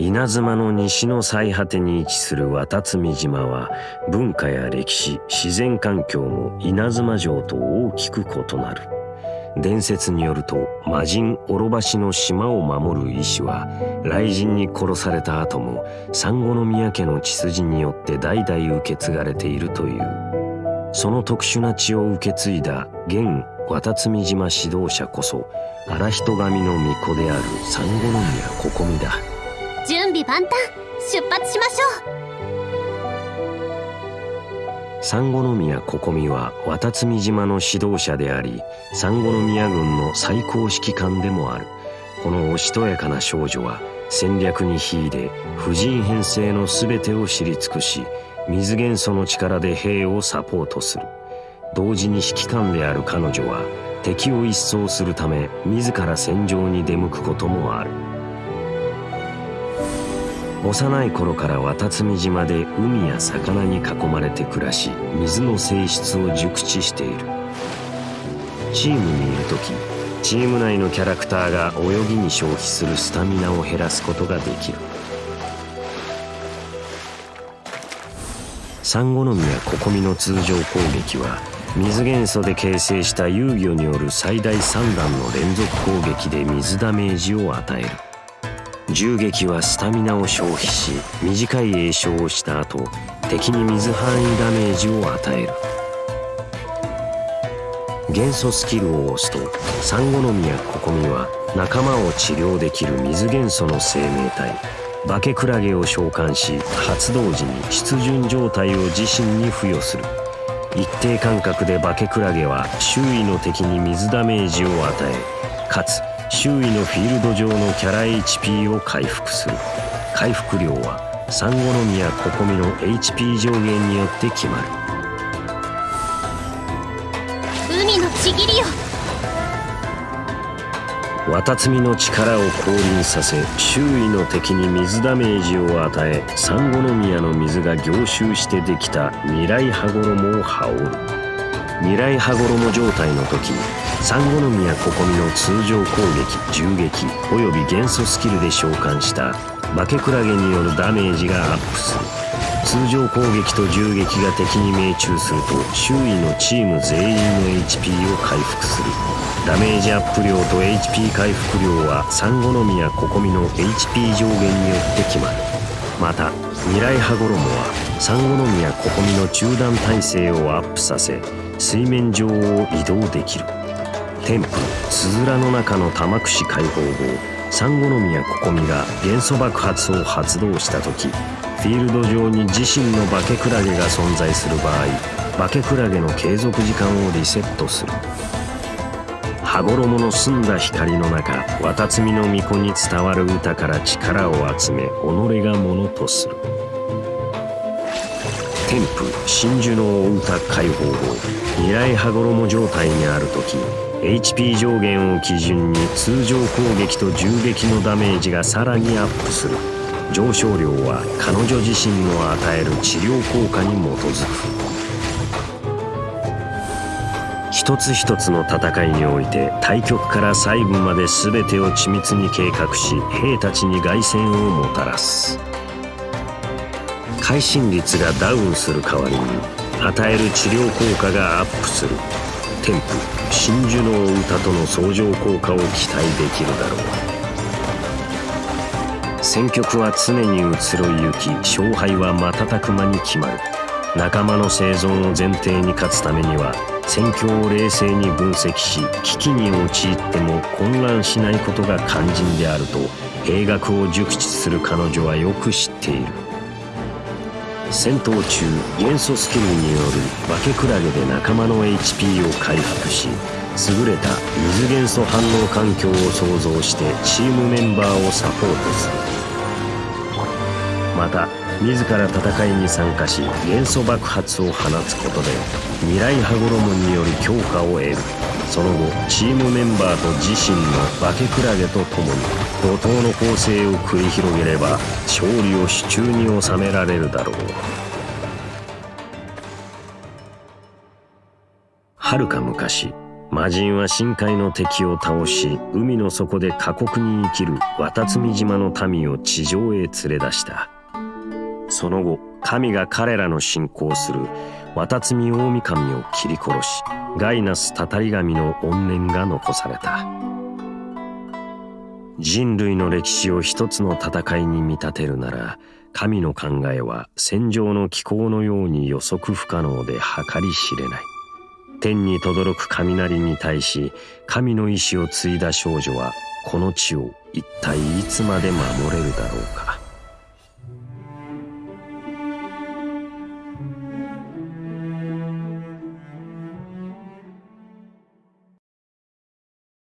稲妻の西の最果てに位置する渡積島は文化や歴史自然環境も稲妻城と大きく異なる。伝説によると魔人オロバシの島を守る医師は雷神に殺された後も産後宮家の血筋によって代々受け継がれているという。その特殊な血を受け継いだ現渡積島指導者こそ荒人神の巫女である産後宮心美だ。備万端出発しましょう。産後宮心美は渡積島の指導者であり産後宮軍の最高指揮官でもある。このおしとやかな少女は戦略に秀で婦人編成の全てを知り尽くし水元素の力で兵をサポートする。同時に指揮官である彼女は敵を一掃するため自ら戦場に出向くこともある。幼い頃から渡積島で海や魚に囲まれて暮らし水の性質を熟知している。チームにいる時チーム内のキャラクターが泳ぎに消費するスタミナを減らすことができる。サンゴノミやココミの通常攻撃は水元素で形成した遊魚による最大3段の連続攻撃で水ダメージを与える。銃撃はスタミナを消費し短い栄唱をした後敵に水範囲ダメージを与える。元素スキルを押すとサンゴノミやココミは仲間を治療できる水元素の生命体バケクラゲを召喚し発動時に出巡状態を自身に付与する。一定間隔でバケクラゲは周囲の敵に水ダメージを与えかつ周囲のフィールド上のキャラ HP を回復する。回復量はサンゴノミやココミの HP 上限によって決まる。海のちぎりよ。綿積みの力を降臨させ周囲の敵に水ダメージを与えサンゴノミヤの水が凝集してできた未来羽衣を羽織る未来羽衣状態の時サンゴノミヤココミの通常攻撃銃撃および元素スキルで召喚したバケクラゲによるダメージがアップする。通常攻撃と銃撃が敵に命中すると周囲のチーム全員の HP を回復する。ダメージアップ量と HP 回復量はサンゴノミやココミの HP 上限によって決まる。また未来羽衣はサンゴノミやココミの中断耐性をアップさせ水面上を移動できる。天風つづらの中の玉串解放後サンゴノミやココミが元素爆発を発動した時フィールド上に自身のバケクラゲが存在する場合バケクラゲの継続時間をリセットする。羽衣の澄んだ光の中綿積みの巫女に伝わる歌から力を集め己がものとする。天風真珠の歌解放後未来羽衣状態にある時 HP 上限を基準に通常攻撃と銃撃のダメージがさらにアップする。上昇量は彼女自身の与える治療効果に基づく。一つ一つの戦いにおいて対局から細部まで全てを緻密に計画し兵たちに凱旋をもたらす。会心率がダウンする代わりに与える治療効果がアップする。添付真珠の歌との相乗効果を期待できるだろう。戦局は常に移ろいゆき勝敗は瞬く間に決まる。仲間の生存を前提に勝つためには戦況を冷静に分析し危機に陥っても混乱しないことが肝心であると兵学を熟知する彼女はよく知っている。戦闘中元素スキルによるバケクラゲで仲間の HP を回復し優れた水元素反応環境を創造してチームメンバーをサポートする。また自ら戦いに参加し元素爆発を放つことで未来羽衣による強化を得る。その後チームメンバーと自身の化けクラゲと共に怒涛の構成を繰り広げれば勝利を手中に収められるだろう。はるか昔魔人は深海の敵を倒し海の底で過酷に生きる渡積島の民を地上へ連れ出した。その後神が彼らの信仰する渡積大神を切り殺しガイナスたたり神の怨念が残された。人類の歴史を一つの戦いに見立てるなら神の考えは戦場の気候のように予測不可能で計り知れない。天に轟く雷に対し神の意志を継いだ少女はこの地を一体いつまで守れるだろうか。